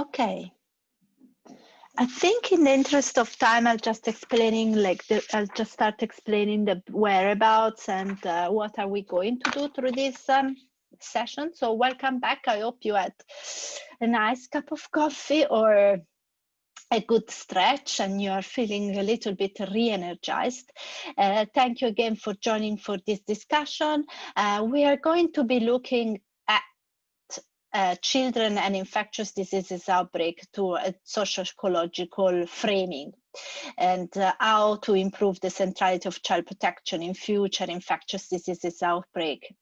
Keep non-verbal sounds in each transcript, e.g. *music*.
Okay. I think in the interest of time, I'll just explaining like the, I'll just start explaining the whereabouts and uh, what are we going to do through this um, session. So welcome back. I hope you had a nice cup of coffee or a good stretch and you are feeling a little bit re-energized. Uh, thank you again for joining for this discussion. Uh, we are going to be looking uh, children and infectious diseases outbreak to a social ecological framing and uh, how to improve the centrality of child protection in future infectious diseases outbreak.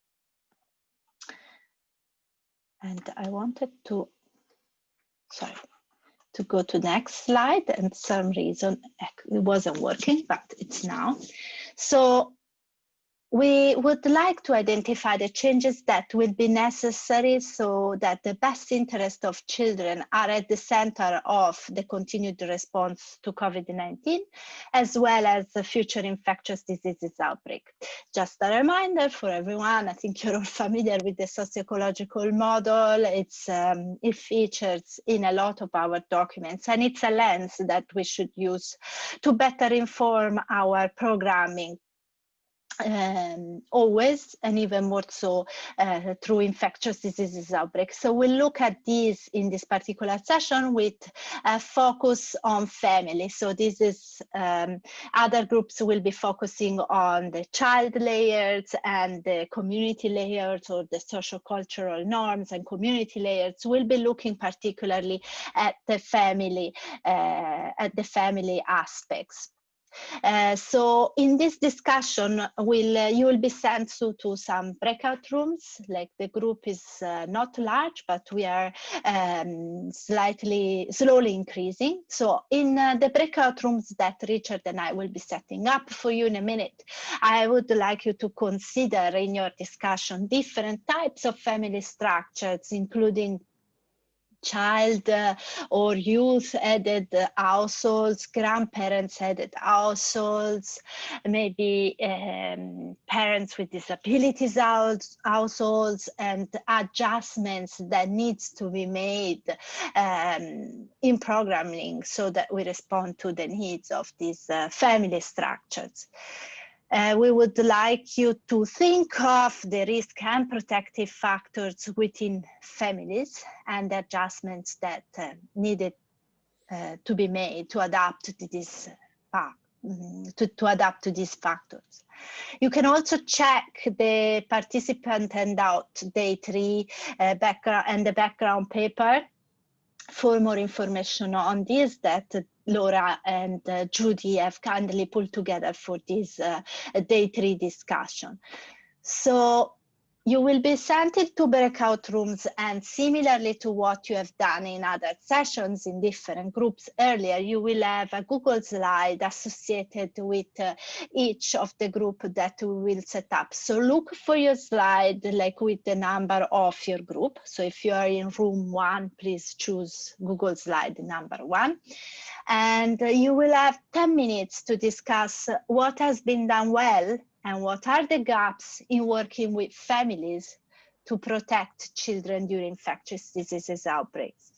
And I wanted to, sorry, to go to next slide and some reason it wasn't working, but it's now. So we would like to identify the changes that will be necessary so that the best interest of children are at the center of the continued response to COVID-19, as well as the future infectious diseases outbreak. Just a reminder for everyone, I think you're all familiar with the socio-ecological model. It's, um, it features in a lot of our documents, and it's a lens that we should use to better inform our programming um, always and even more so uh, through infectious diseases outbreaks. So we'll look at these in this particular session with a focus on family. So this is um, other groups will be focusing on the child layers and the community layers or the social cultural norms and community layers. We'll be looking particularly at the family, uh, at the family aspects. Uh, so in this discussion, will uh, you will be sent to, to some breakout rooms. Like the group is uh, not large, but we are um, slightly slowly increasing. So in uh, the breakout rooms that Richard and I will be setting up for you in a minute, I would like you to consider in your discussion different types of family structures, including child uh, or youth headed households, grandparents headed households, maybe um, parents with disabilities households and adjustments that needs to be made um, in programming so that we respond to the needs of these uh, family structures. Uh, we would like you to think of the risk and protective factors within families and the adjustments that uh, needed uh, to be made to adapt to this uh, to, to adapt to these factors. You can also check the participant handout day three uh, background and the background paper for more information on this that Laura and uh, Judy have kindly pulled together for this uh, day three discussion. So you will be sent into breakout rooms and similarly to what you have done in other sessions in different groups earlier, you will have a Google slide associated with uh, each of the group that we will set up. So look for your slide like with the number of your group. So if you are in room one, please choose Google slide number one. And uh, you will have 10 minutes to discuss what has been done well and what are the gaps in working with families to protect children during infectious diseases outbreaks.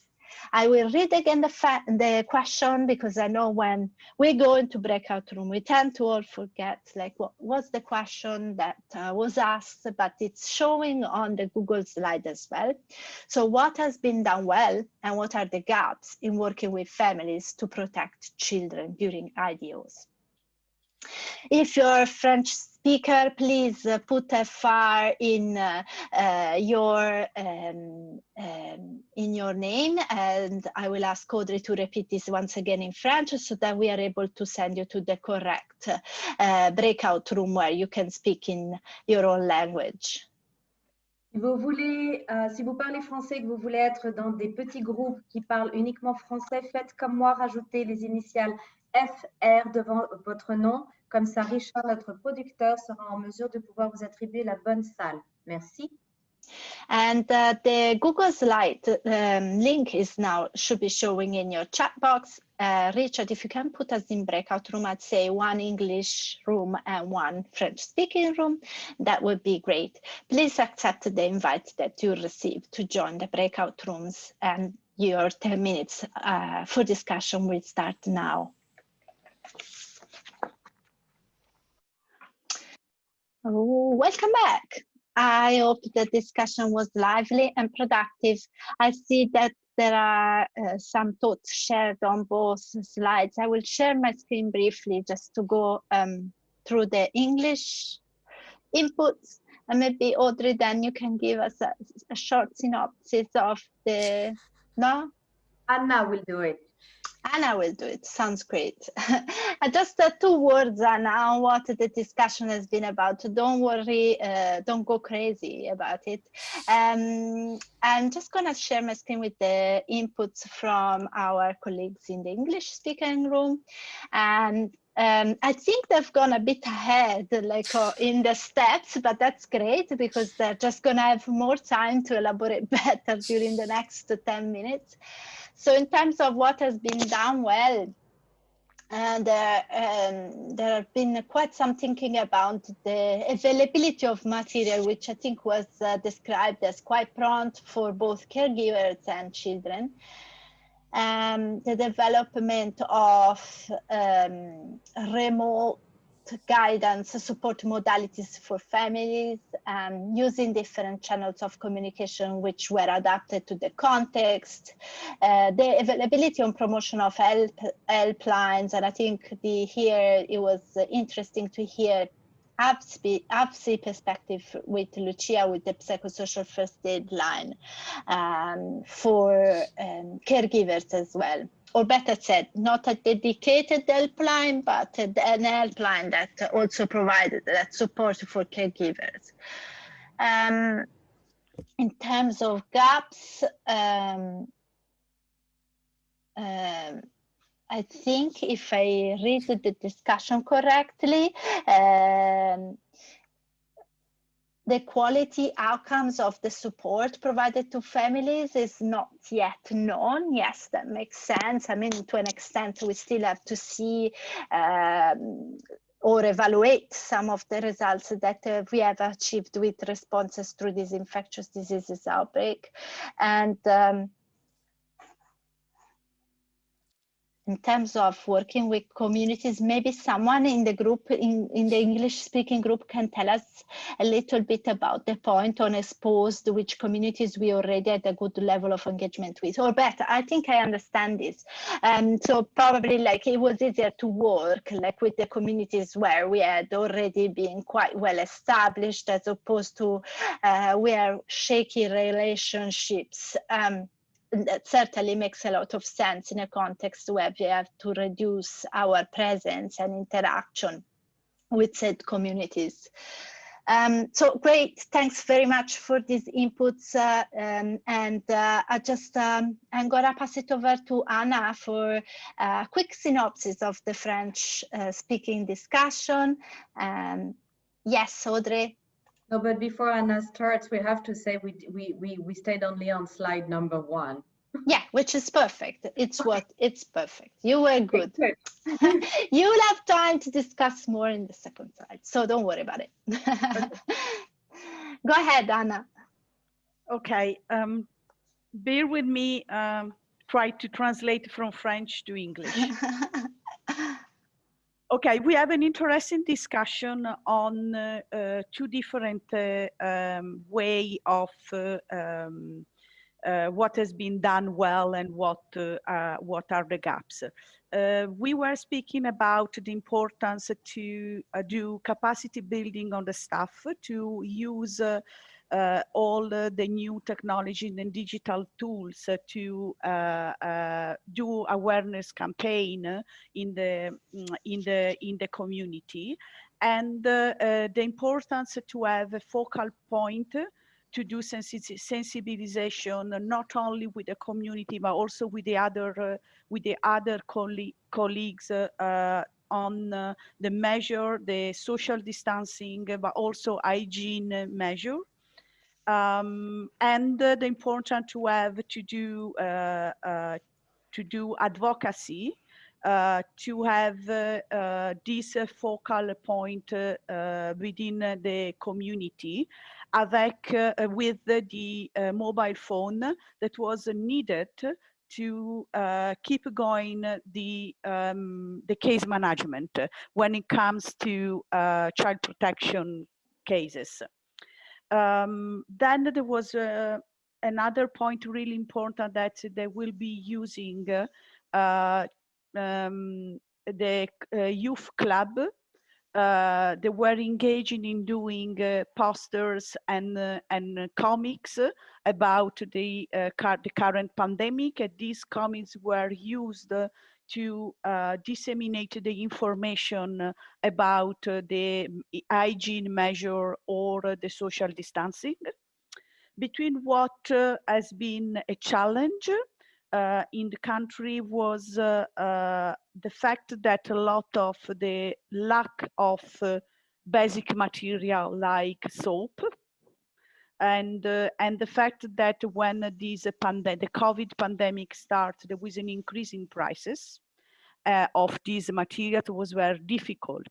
I will read again the, the question because I know when we go into breakout room, we tend to all forget like what was the question that uh, was asked, but it's showing on the Google slide as well. So what has been done well and what are the gaps in working with families to protect children during IDOs? If you're French speaker, please put a uh, your um, um, in your name, and I will ask Audrey to repeat this once again in French so that we are able to send you to the correct uh, breakout room where you can speak in your own language. Si vous voulez, euh, si vous parlez français, que vous voulez être dans des petits groupes qui parlent uniquement français, faites comme moi, rajoutez les initiales FR devant votre nom. Comme ça, Richard, notre producteur, sera en mesure de pouvoir vous attribuer la bonne salle. Merci. And uh, the Google Slide um, link is now should be showing in your chat box. Uh, Richard, if you can put us in breakout room, I'd say one English room and one French speaking room, that would be great. Please accept the invite that you received to join the breakout rooms and your 10 minutes uh, for discussion will start now. Oh, welcome back. I hope the discussion was lively and productive. I see that there are uh, some thoughts shared on both slides. I will share my screen briefly just to go um, through the English inputs and maybe Audrey, then you can give us a, a short synopsis of the, no? Anna will do it. Anna will do it. Sounds great. *laughs* Just uh, two words, Anna, on what the discussion has been about. Don't worry, uh, don't go crazy about it. Um, I'm just going to share my screen with the inputs from our colleagues in the English speaking room. And um, I think they've gone a bit ahead, like uh, in the steps, but that's great because they're just going to have more time to elaborate *laughs* better during the next 10 minutes. So in terms of what has been done well, and uh, um, there have been quite some thinking about the availability of material, which I think was uh, described as quite prompt for both caregivers and children. Um, the development of um, remote guidance, support modalities for families, um, using different channels of communication which were adapted to the context, uh, the availability and promotion of help helplines, and I think the here it was interesting to hear APSI perspective with Lucia with the psychosocial first aid line um, for um, caregivers as well or better said, not a dedicated helpline, but an helpline that also provided that support for caregivers. Um, in terms of gaps, um, um, I think if I read the discussion correctly, um, the quality outcomes of the support provided to families is not yet known. Yes, that makes sense. I mean, to an extent, we still have to see um, or evaluate some of the results that uh, we have achieved with responses to this infectious diseases outbreak. And um, in terms of working with communities, maybe someone in the group, in, in the English speaking group can tell us a little bit about the point on exposed, which communities we already had a good level of engagement with, or better, I think I understand this. Um, so probably like it was easier to work like with the communities where we had already been quite well established as opposed to uh, where shaky relationships. Um, that certainly makes a lot of sense in a context where we have to reduce our presence and interaction with said communities. Um, so great, thanks very much for these inputs. Uh, um, and uh, I just, um, I'm gonna pass it over to Anna for a quick synopsis of the French uh, speaking discussion. Um, yes, Audrey. No, but before Anna starts, we have to say we we we we stayed only on slide number one. Yeah, which is perfect. It's what it's perfect. You were good. *laughs* you will have time to discuss more in the second slide, so don't worry about it. *laughs* Go ahead, Anna. Okay. Um, bear with me. Um, try to translate from French to English. *laughs* Okay, we have an interesting discussion on uh, uh, two different uh, um, way of uh, um, uh, what has been done well and what uh, what are the gaps. we were speaking about the importance to do capacity building on the staff to use uh, all uh, the new technology and digital tools uh, to do awareness campaign in the mm, in the in the community. And the importance to have a focal point to do sensibilization not only with the community but also with the other uh, with the other colleague, colleagues uh, on uh, the measure the social distancing but also hygiene measure um, and uh, the important to have to do uh, uh, to do advocacy to have this focal point within the community avec, with the, the mobile phone that was needed to uh, keep going the um, the case management when it comes to uh, child protection cases. Um, then there was uh, another point really important that they will be using uh, um, the uh, youth club uh, they were engaging in doing uh, posters and and comics about the the current pandemic. And these comics were used to uh, disseminate the information about the hygiene measure or the social distancing. Between what has been a challenge uh, in the country was uh, uh, the fact that a lot of the lack of uh, basic material like soap and uh, and the fact that when this pandemic the covid pandemic started there was an increase in prices uh, of these materials was very difficult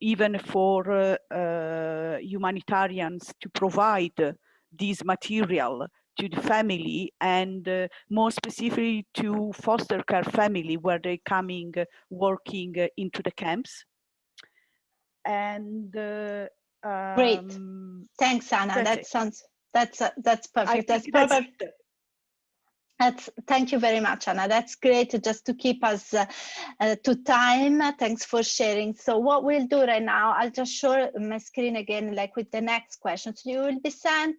even for humanitarians to provide this material to the family and uh, more specifically to foster care family where they're coming uh, working uh, into the camps. And uh, um, great thanks anna. That sounds that's uh, that's perfect. that's perfect. that's, that's thank you very much anna. That's great just to keep us uh, uh, to time. Thanks for sharing. So what we'll do right now i'll just show my screen again like with the next questions. You will be sent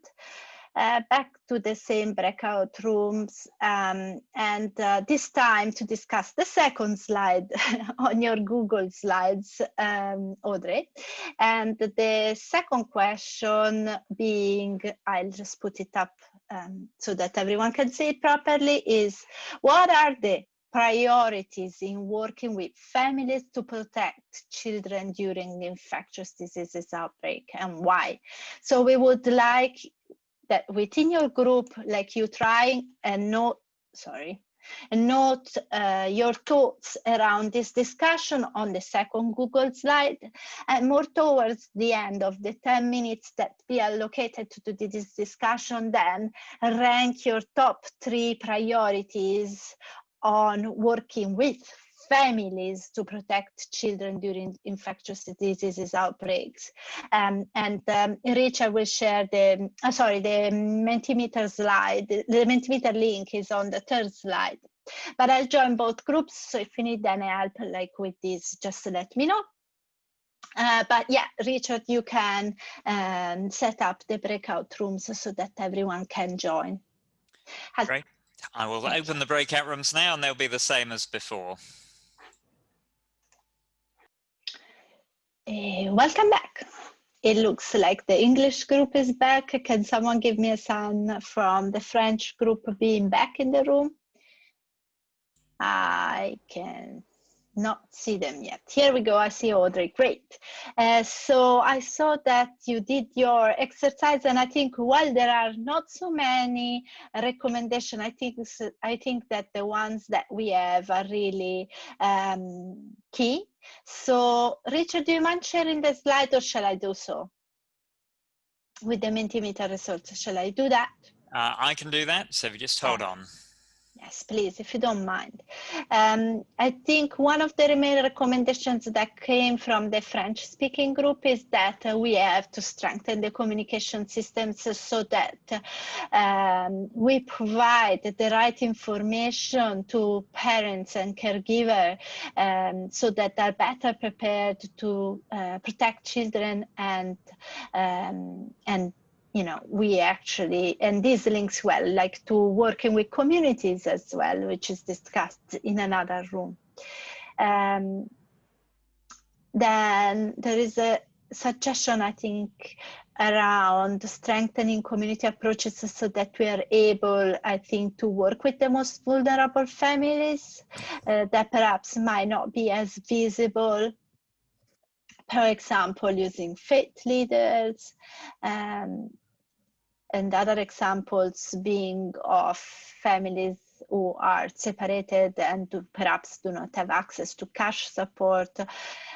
uh, back to the same breakout rooms um, and uh, this time to discuss the second slide *laughs* on your Google slides, um, Audrey. And the second question being, I'll just put it up um, so that everyone can see it properly, is what are the priorities in working with families to protect children during infectious diseases outbreak and why. So we would like that within your group, like you try and note, sorry, and note uh, your thoughts around this discussion on the second Google slide and more towards the end of the 10 minutes that be allocated to this discussion then rank your top three priorities on working with families to protect children during infectious diseases outbreaks. Um, and um, Richard will share the, uh, sorry, the Mentimeter slide, the Mentimeter link is on the third slide. But I'll join both groups, so if you need any help like with this, just let me know. Uh, but yeah, Richard, you can um, set up the breakout rooms so that everyone can join. Has Great. I will open the breakout rooms now and they'll be the same as before. Uh, welcome back. It looks like the English group is back. Can someone give me a sign from the French group being back in the room? I can not see them yet. Here we go, I see Audrey, great. Uh, so I saw that you did your exercise and I think while there are not so many recommendations, I think, I think that the ones that we have are really um, key. So Richard, do you mind sharing the slide or shall I do so? With the Mentimeter results, shall I do that? Uh, I can do that, so if you just hold on. Yes, please, if you don't mind. Um, I think one of the main recommendations that came from the French speaking group is that uh, we have to strengthen the communication systems so that um, we provide the right information to parents and caregivers um, so that they're better prepared to uh, protect children and um, and you know, we actually, and this links well, like to working with communities as well, which is discussed in another room. Um, then there is a suggestion, I think, around strengthening community approaches so that we are able, I think, to work with the most vulnerable families uh, that perhaps might not be as visible For example, using faith leaders, um, and other examples being of families who are separated and perhaps do not have access to cash support,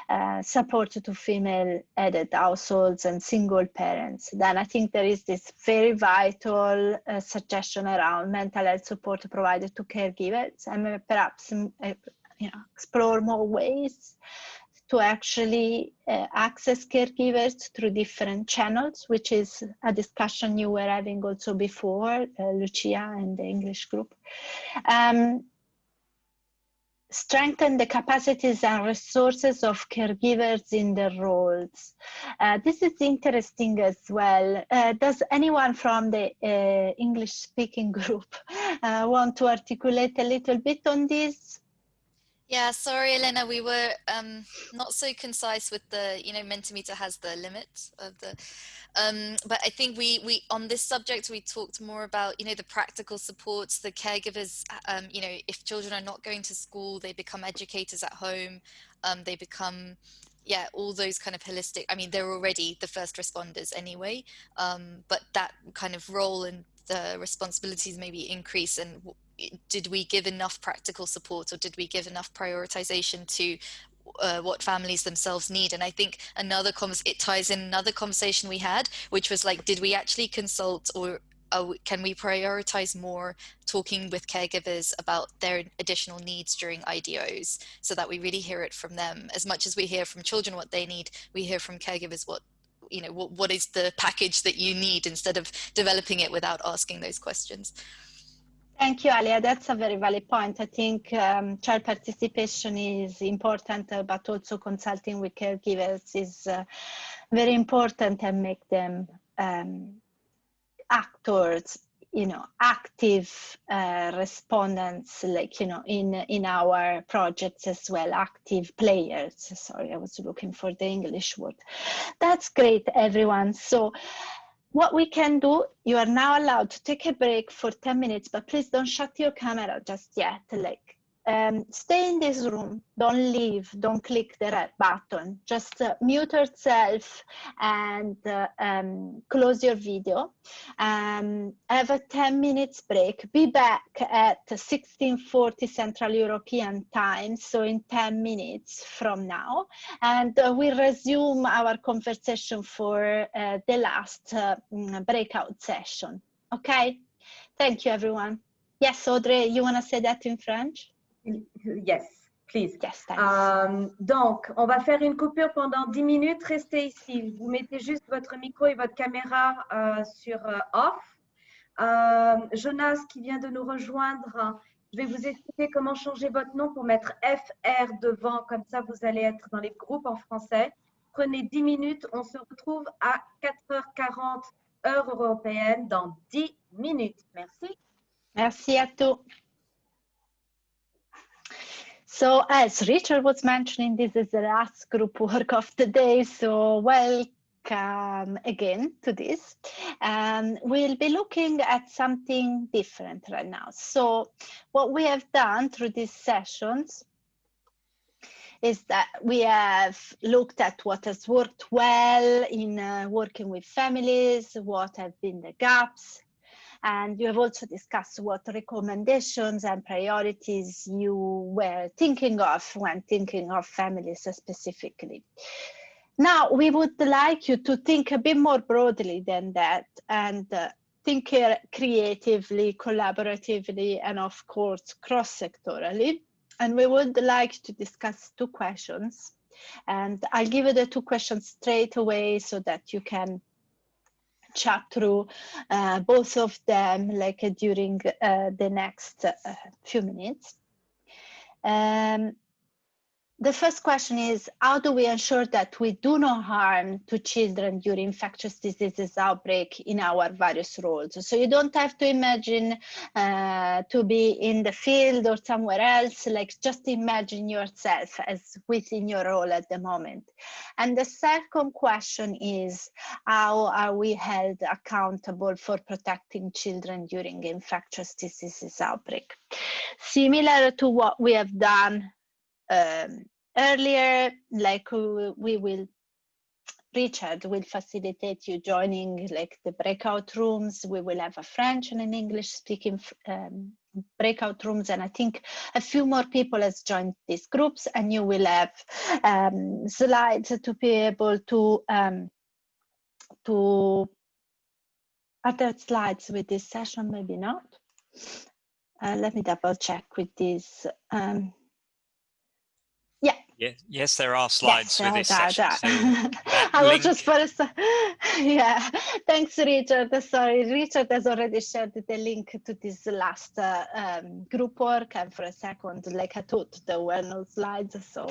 uh, support to female headed households and single parents. Then I think there is this very vital uh, suggestion around mental health support provided to caregivers and perhaps mm, uh, you know, explore more ways to actually uh, access caregivers through different channels, which is a discussion you were having also before, uh, Lucia and the English group. Um, strengthen the capacities and resources of caregivers in their roles. Uh, this is interesting as well. Uh, does anyone from the uh, English speaking *laughs* group uh, want to articulate a little bit on this? Yeah, sorry, Elena, we were um, not so concise with the, you know, Mentimeter has the limit of the, um, but I think we, we, on this subject, we talked more about, you know, the practical supports, the caregivers, um, you know, if children are not going to school, they become educators at home, um, they become, yeah, all those kind of holistic, I mean, they're already the first responders anyway, um, but that kind of role and the responsibilities maybe increase and did we give enough practical support or did we give enough prioritization to uh, what families themselves need? And i think another comes it ties in another conversation we had which was like did we actually consult or can we prioritize more talking with caregivers about their additional needs during IDOs so that we really hear it from them? As much as we hear from children what they need we hear from caregivers what you know what, what is the package that you need instead of developing it without asking those questions Thank you, Alia. That's a very valid point. I think um, child participation is important, uh, but also consulting with caregivers is uh, very important and make them um, actors, you know, active uh, respondents, like, you know, in, in our projects as well, active players. Sorry, I was looking for the English word. That's great, everyone. So what we can do, you are now allowed to take a break for 10 minutes, but please don't shut your camera just yet. Like um, stay in this room, don't leave, don't click the red button, just uh, mute yourself and uh, um, close your video. Um, have a 10 minutes break, be back at 1640 Central European time, so in 10 minutes from now, and uh, we'll resume our conversation for uh, the last uh, mm, breakout session, okay? Thank you everyone. Yes, Audrey, you wanna say that in French? Yes, please. Yes, euh, donc, on va faire une coupure pendant 10 minutes. Restez ici. Vous mettez juste votre micro et votre caméra euh, sur euh, off. Jonas qui vient de nous rejoindre, je vais vous expliquer comment changer votre nom pour mettre FR devant. Comme ça, vous allez être dans les groupes en français. Prenez 10 minutes. On se retrouve à 4h40 heure européenne dans 10 minutes. Merci. Merci à tous. So as Richard was mentioning, this is the last group work of the day. So welcome again to this. Um, we'll be looking at something different right now. So what we have done through these sessions is that we have looked at what has worked well in uh, working with families, what have been the gaps, and you have also discussed what recommendations and priorities you were thinking of when thinking of families specifically. Now, we would like you to think a bit more broadly than that and uh, think creatively, collaboratively, and of course, cross-sectorally. And we would like to discuss two questions. And I'll give you the two questions straight away so that you can chat through uh, both of them like uh, during uh, the next uh, few minutes. Um, the first question is, how do we ensure that we do no harm to children during infectious diseases outbreak in our various roles? So you don't have to imagine uh, to be in the field or somewhere else, like just imagine yourself as within your role at the moment. And the second question is, how are we held accountable for protecting children during infectious diseases outbreak? Similar to what we have done um, earlier, like we will Richard will facilitate you joining like the breakout rooms. We will have a French and an English speaking um, breakout rooms and I think a few more people has joined these groups and you will have um, slides to be able to um, to other slides with this session, maybe not. Uh, let me double check with this. Um, Yes, yes, there are slides yes, with this there, session. there. So *laughs* I was link- just first, *laughs* yeah. Thanks, Richard. Sorry, Richard has already shared the link to this last uh, um, group work, and for a second, like I thought, there were no slides, so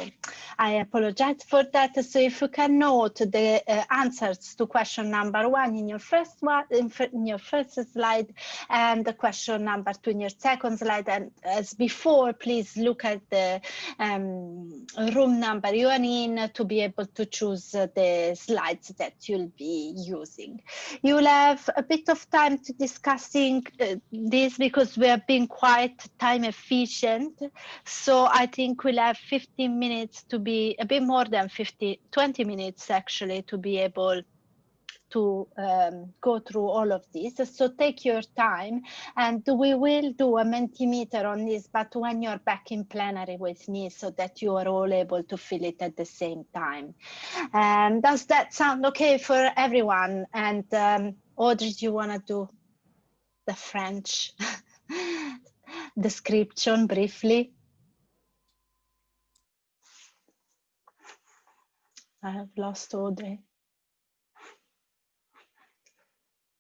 I apologize for that. So if you can note the uh, answers to question number one in your first one, in, in your first slide, and the question number two in your second slide, and as before, please look at the um, room number you are in to be able to choose the slides that you'll be using. You'll have a bit of time to discussing uh, this because we are being quite time efficient. So I think we'll have 15 minutes to be a bit more than 50, 20 minutes actually to be able to um, go through all of this. So take your time and we will do a Mentimeter on this, but when you're back in plenary with me so that you are all able to fill it at the same time. Um, does that sound okay for everyone? And um, Audrey, do you want to do the French *laughs* description briefly? I have lost Audrey.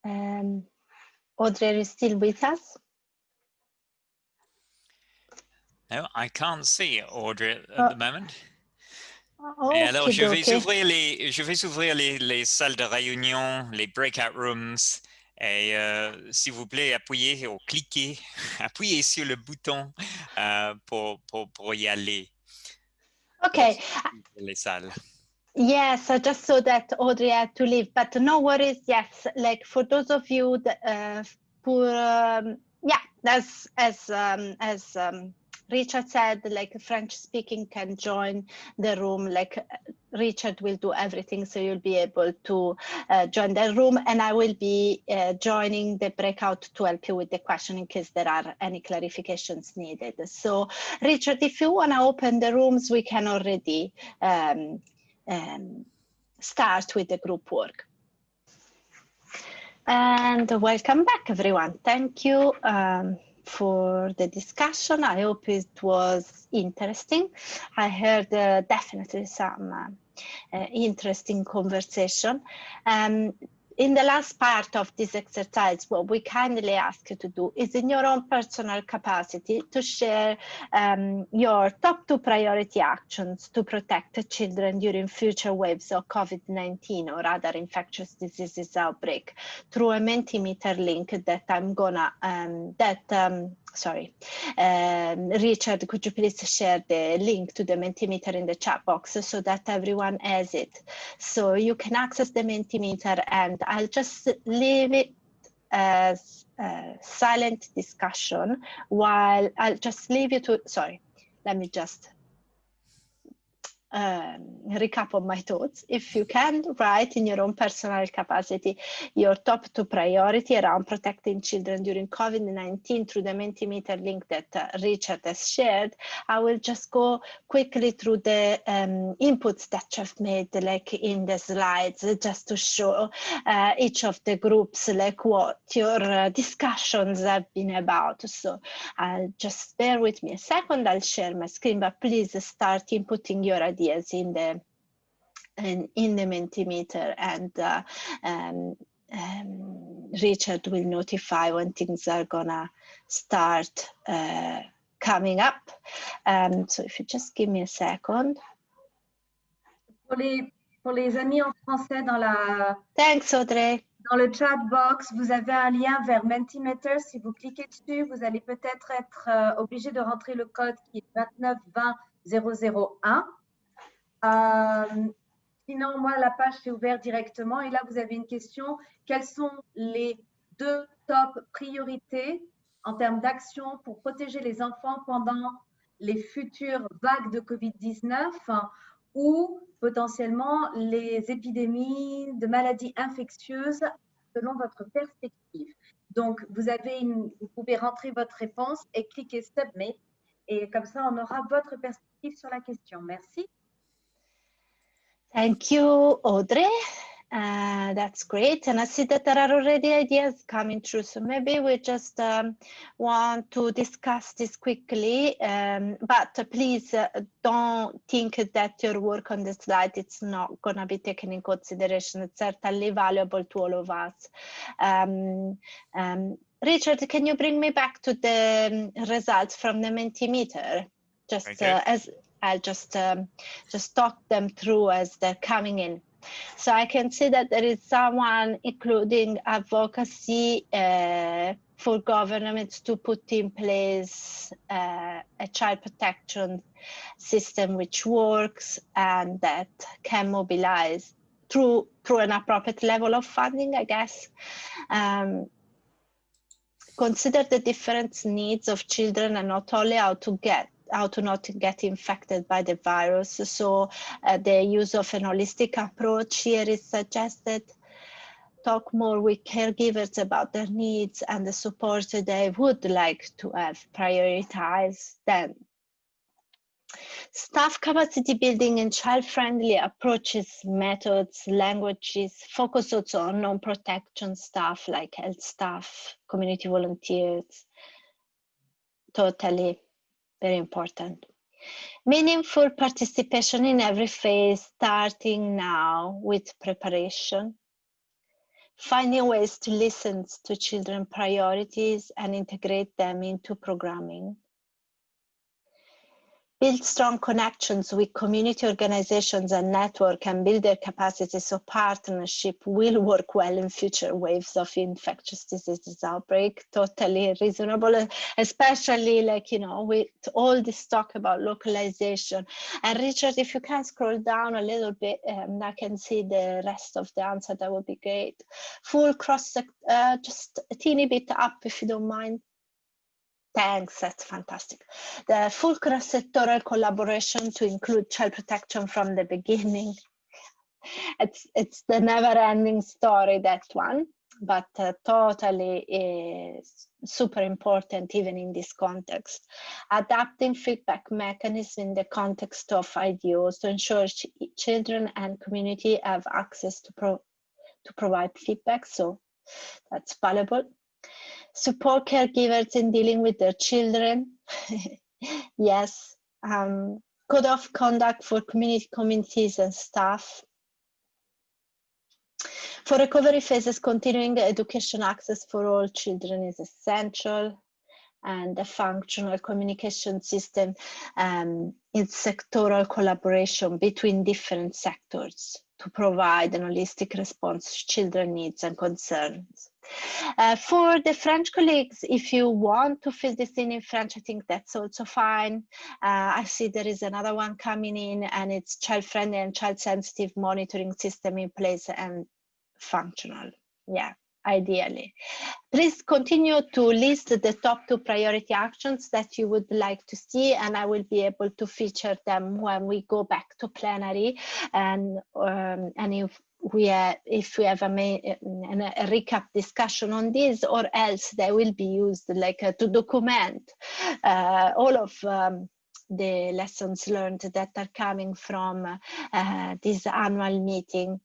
Um, Audrey, you still with us? No, I can't see Audrey at Oh, the moment. Oh, Et alors, je vais ouvrir les, je vais ouvrir les, les salles de réunion, les breakout rooms. Et euh, s'il vous plaît, appuyez ou cliquez, *laughs* appuyez sur le bouton euh, pour, pour, pour y aller Okay, dans les salles. Yes, I just saw that Audrey had to leave, but no worries. Yes, like for those of you that, uh, for um, yeah, as as um, as um, Richard said, like French speaking can join the room. Like Richard will do everything, so you'll be able to uh, join the room, and I will be uh, joining the breakout to help you with the question in case there are any clarifications needed. So, Richard, if you want to open the rooms, we can already um, start with the group work. And welcome back, everyone. Thank you um, for the discussion. I hope it was interesting. I heard uh, definitely some uh, uh, interesting conversation. Um, in the last part of this exercise, what we kindly ask you to do is in your own personal capacity to share um, your top two priority actions to protect children during future waves of COVID-19 or other infectious diseases outbreak through a Mentimeter link that I'm gonna, um, that, um, sorry, um, Richard, could you please share the link to the Mentimeter in the chat box so that everyone has it? So you can access the Mentimeter and I'll just leave it as a silent discussion while I'll just leave you to, sorry, let me just um, recap on my thoughts. If you can write in your own personal capacity your top two priority around protecting children during COVID-19 through the Mentimeter link that uh, Richard has shared, I will just go quickly through the um, inputs that you've made like in the slides just to show uh, each of the groups like what your uh, discussions have been about. So I'll just bear with me a second, I'll share my screen, but please start inputting your ideas in the in, in the Mentimeter and uh, um, um, Richard will notify when things are gonna start uh, coming up. Um, so if you just give me a second. Pour les, pour les amis en français dans, la, Thanks, Audrey. dans le chat box, vous avez un lien vers Mentimeter. Si vous cliquez dessus, vous allez peut-être être, euh, obligé de rentrer le code qui est 2920001. Euh, sinon, moi, la page s'est ouverte directement et là, vous avez une question. Quelles sont les deux top priorités en termes d'action pour protéger les enfants pendant les futures vagues de COVID-19 hein, ou potentiellement les épidémies de maladies infectieuses selon votre perspective? Donc, vous, vous pouvez rentrer votre réponse et cliquer Submit. Et comme ça, on aura votre perspective sur la question. Merci. Thank you, Audrey. Uh, that's great. And I see that there are already ideas coming through. So maybe we just um, want to discuss this quickly, um, but please uh, don't think that your work on the slide it's not going to be taken in consideration. It's certainly valuable to all of us. Um, um, Richard, can you bring me back to the um, results from the Mentimeter? Just uh, as I'll just um, just talk them through as they're coming in. So I can see that there is someone including advocacy uh, for governments to put in place uh, a child protection system which works and that can mobilize through through an appropriate level of funding, I guess. Um, consider the different needs of children and not only how to get how to not get infected by the virus. So uh, the use of an holistic approach here is suggested. Talk more with caregivers about their needs and the support they would like to have prioritized then. Staff capacity building and child-friendly approaches, methods, languages, focus also on non-protection staff like health staff, community volunteers, totally very important. Meaningful participation in every phase, starting now with preparation. Finding ways to listen to children priorities and integrate them into programming build strong connections with community organizations and network and build their capacity. So partnership will work well in future waves of infectious diseases outbreak totally reasonable especially like you know with all this talk about localization. And richard if you can scroll down a little bit um, i can see the rest of the answer that would be great. Full cross uh, just a teeny bit up if you don't mind Thanks, that's fantastic. The full cross-sectoral collaboration to include child protection from the beginning. *laughs* It's, it's the never-ending story, that one, but uh, totally is super important even in this context. Adapting feedback mechanism in the context of IDOs to ensure ch children and community have access to, pro to provide feedback, so that's valuable support caregivers in dealing with their children. *laughs* yes, um, code of conduct for community communities and staff. For recovery phases, continuing education access for all children is essential and a functional communication system um, in sectoral collaboration between different sectors to provide an holistic response to children needs and concerns. Uh, for the French colleagues, if you want to fill this in in French, I think that's also fine. Uh, I see there is another one coming in and it's child-friendly and child-sensitive monitoring system in place and functional. Yeah ideally. Please continue to list the top two priority actions that you would like to see and I will be able to feature them when we go back to plenary and, um, and if we have, if we have a, a, a, recap discussion on this or else they will be used like uh, to document uh, all of um, the lessons learned that are coming from uh, this annual meeting.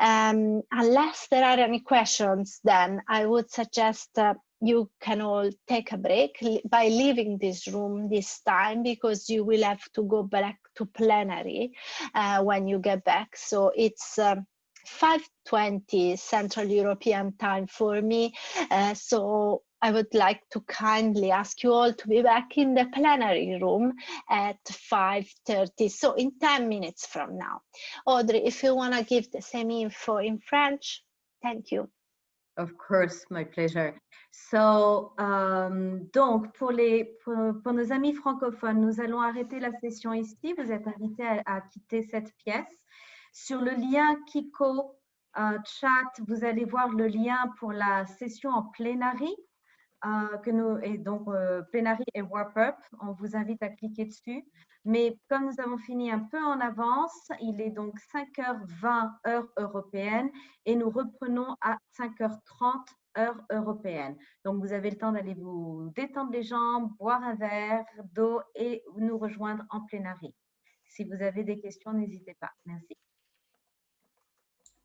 Um, unless there are any questions, then I would suggest uh, you can all take a break by leaving this room this time because you will have to go back to plenary uh, when you get back. So it's um, 5.20 Central European time for me. Uh, so I would like to kindly ask you all to be back in the plenary room at 5.30, so in 10 minutes from now. Audrey, if you want to give the same info in French, thank you. Of course, my pleasure. So, um, donc, pour, les, pour, pour, nos amis francophones, nous allons arrêter la session ici. Vous êtes invités à, à quitter cette pièce. Sur le lien Kiko uh, chat, vous allez voir le lien pour la session en plénarie euh, que nous, et donc euh, et Warp Up, on vous invite à cliquer dessus. Mais comme nous avons fini un peu en avance, il est donc 5h20 heure européenne et nous reprenons à 5h30 heure européenne. Donc, vous avez le temps d'aller vous détendre les jambes, boire un verre d'eau et nous rejoindre en plénarie. Si vous avez des questions, n'hésitez pas. Merci.